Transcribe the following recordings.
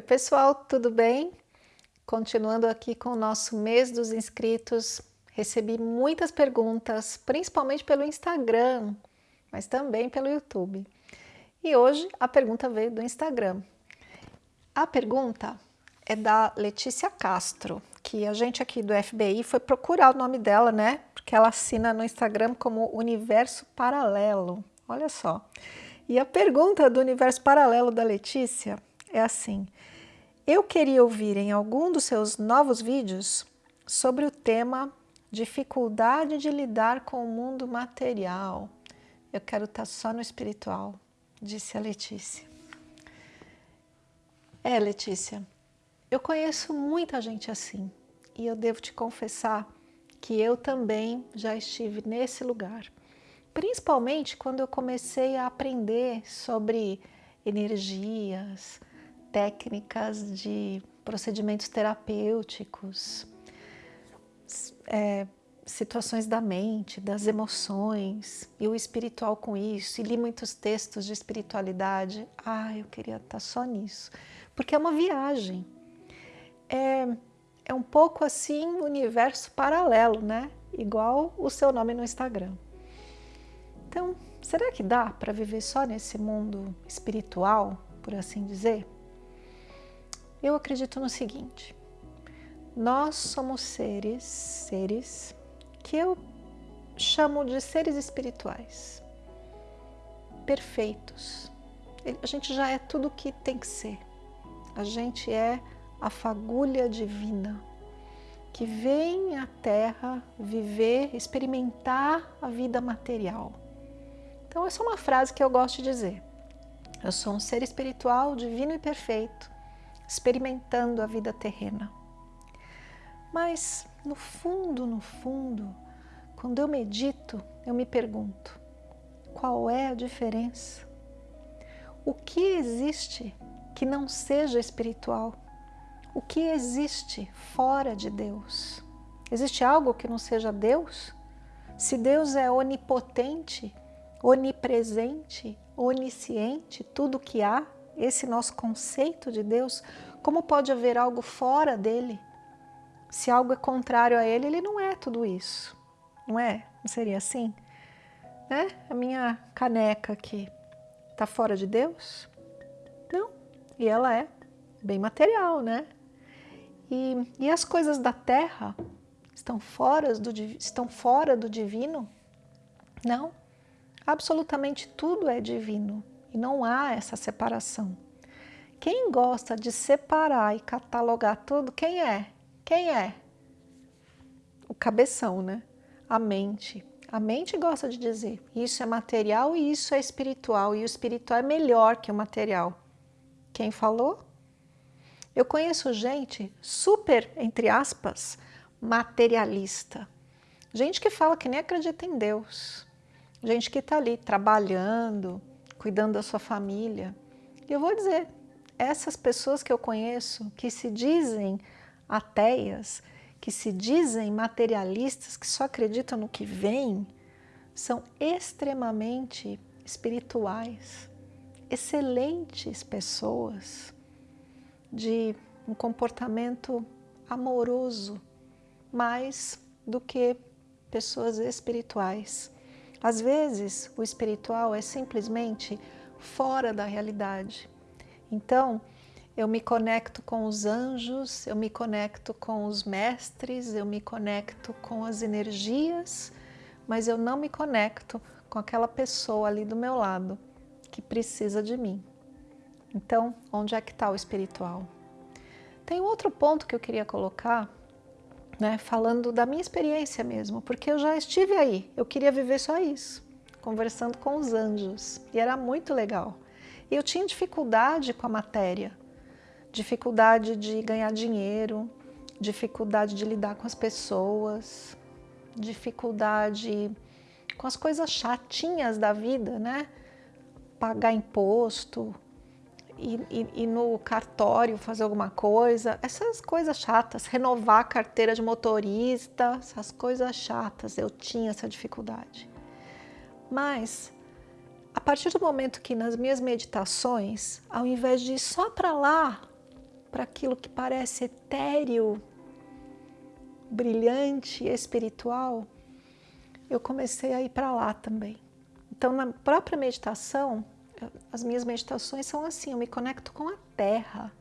pessoal, tudo bem? Continuando aqui com o nosso mês dos inscritos, recebi muitas perguntas, principalmente pelo Instagram, mas também pelo YouTube. E hoje a pergunta veio do Instagram. A pergunta é da Letícia Castro, que a gente aqui do FBI foi procurar o nome dela, né? Porque ela assina no Instagram como Universo Paralelo. Olha só. E a pergunta do Universo Paralelo da Letícia é assim: eu queria ouvir em algum dos seus novos vídeos sobre o tema dificuldade de lidar com o mundo material. Eu quero estar só no espiritual, disse a Letícia. É, Letícia, eu conheço muita gente assim e eu devo te confessar que eu também já estive nesse lugar. Principalmente quando eu comecei a aprender sobre energias, técnicas de procedimentos terapêuticos, é, situações da mente, das emoções, e o espiritual com isso, e li muitos textos de espiritualidade. Ah, eu queria estar só nisso, porque é uma viagem. É, é um pouco assim um universo paralelo, né? Igual o seu nome no Instagram. Então, será que dá para viver só nesse mundo espiritual, por assim dizer? Eu acredito no seguinte, nós somos seres, seres que eu chamo de seres espirituais, perfeitos. A gente já é tudo o que tem que ser. A gente é a fagulha divina que vem à Terra viver, experimentar a vida material. Então essa é uma frase que eu gosto de dizer. Eu sou um ser espiritual, divino e perfeito, experimentando a vida terrena. Mas no fundo, no fundo, quando eu medito, eu me pergunto, qual é a diferença? O que existe que não seja espiritual? O que existe fora de Deus? Existe algo que não seja Deus? Se Deus é onipotente, onipresente, onisciente, tudo que há, esse nosso conceito de Deus, como pode haver algo fora dele? Se algo é contrário a ele, ele não é tudo isso, não é? Não seria assim? Né? A minha caneca aqui está fora de Deus? Não, e ela é bem material, né? E, e as coisas da terra estão fora, do, estão fora do divino? Não, absolutamente tudo é divino. E não há essa separação. Quem gosta de separar e catalogar tudo, quem é? Quem é? O cabeção, né? A mente. A mente gosta de dizer, isso é material e isso é espiritual, e o espiritual é melhor que o material. Quem falou? Eu conheço gente super, entre aspas, materialista. Gente que fala que nem acredita em Deus. Gente que está ali trabalhando, cuidando da sua família. E eu vou dizer, essas pessoas que eu conheço, que se dizem ateias, que se dizem materialistas, que só acreditam no que vem, são extremamente espirituais, excelentes pessoas, de um comportamento amoroso, mais do que pessoas espirituais. Às vezes, o espiritual é simplesmente fora da realidade. Então, eu me conecto com os anjos, eu me conecto com os mestres, eu me conecto com as energias, mas eu não me conecto com aquela pessoa ali do meu lado que precisa de mim. Então, onde é que está o espiritual? Tem outro ponto que eu queria colocar, né, falando da minha experiência mesmo, porque eu já estive aí, eu queria viver só isso, conversando com os anjos, e era muito legal. E eu tinha dificuldade com a matéria, dificuldade de ganhar dinheiro, dificuldade de lidar com as pessoas, dificuldade com as coisas chatinhas da vida, né? Pagar imposto, ir, no cartório fazer alguma coisa, essas coisas chatas, renovar a carteira de motorista, essas coisas chatas, eu tinha essa dificuldade. Mas, a partir do momento que nas minhas meditações, ao invés de ir só para lá, para aquilo que parece etéreo, brilhante, espiritual, eu comecei a ir para lá também. Então, na própria meditação, as minhas meditações são assim, eu me conecto com a terra.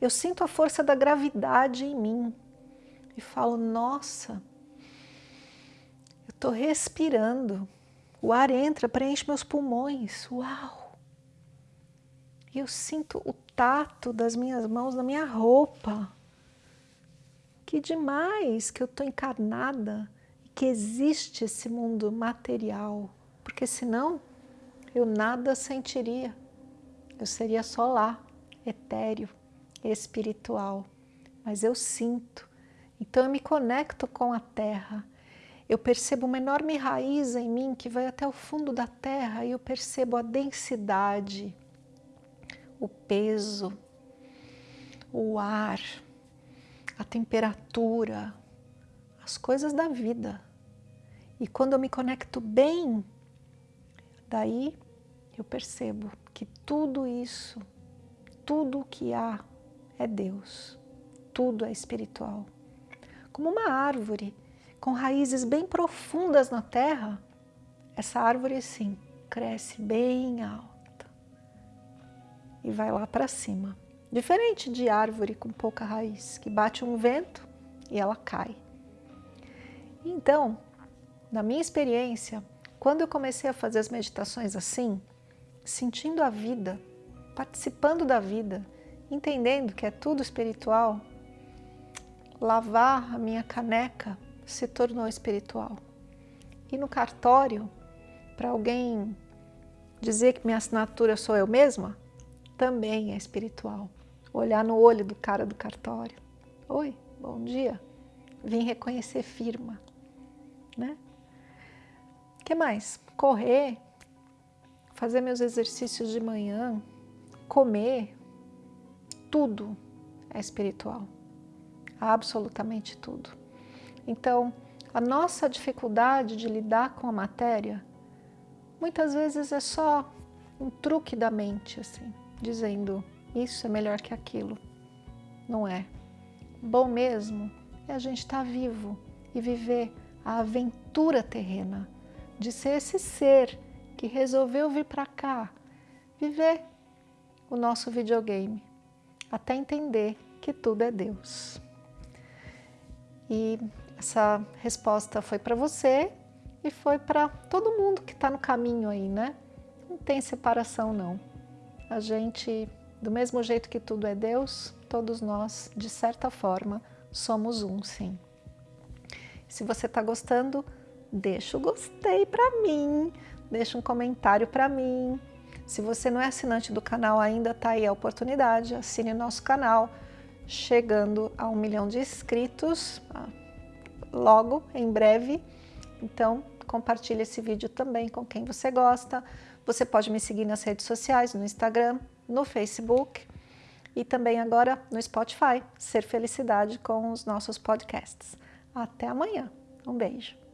Eu sinto a força da gravidade em mim e falo, nossa, eu estou respirando, o ar entra, preenche meus pulmões, uau! E eu sinto o tato das minhas mãos na minha roupa. Que demais que eu estou encarnada que existe esse mundo material, porque senão eu nada sentiria. Eu seria só lá, etéreo, espiritual. Mas eu sinto. Então eu me conecto com a terra. Eu percebo uma enorme raiz em mim que vai até o fundo da terra e eu percebo a densidade, o peso, o ar, a temperatura, as coisas da vida. E quando eu me conecto bem, daí eu percebo que tudo isso, tudo o que há é Deus, tudo é espiritual. Como uma árvore com raízes bem profundas na terra, essa árvore sim cresce bem alta e vai lá para cima. Diferente de árvore com pouca raiz, que bate um vento e ela cai. Então, na minha experiência, quando eu comecei a fazer as meditações assim, sentindo a vida, participando da vida, entendendo que é tudo espiritual, lavar a minha caneca se tornou espiritual. E no cartório, para alguém dizer que minha assinatura sou eu mesma, também é espiritual. Olhar no olho do cara do cartório. Oi, bom dia. Vim reconhecer firma. Né? Que mais? Correr, fazer meus exercícios de manhã, comer, tudo é espiritual. Absolutamente tudo. Então, a nossa dificuldade de lidar com a matéria, muitas vezes é só um truque da mente, assim, dizendo isso é melhor que aquilo. Não é. Bom mesmo é a gente estar tá vivo e viver a aventura terrena de ser esse ser que resolveu vir para cá, viver o nosso videogame, até entender que tudo é Deus. E essa resposta foi para você e foi para todo mundo que está no caminho aí, né? Não tem separação não. A gente, do mesmo jeito que tudo é Deus, todos nós, de certa forma, somos um, sim. Se você está gostando, deixa o gostei para mim, deixa um comentário para mim. Se você não é assinante do canal ainda, tá aí a oportunidade, assine nosso canal, chegando a um milhão de inscritos ah, logo, em breve. Então, compartilhe esse vídeo também com quem você gosta. Você pode me seguir nas redes sociais, no Instagram, no Facebook e também agora no Spotify, Ser Felicidade com os nossos podcasts. Até amanhã. Um beijo.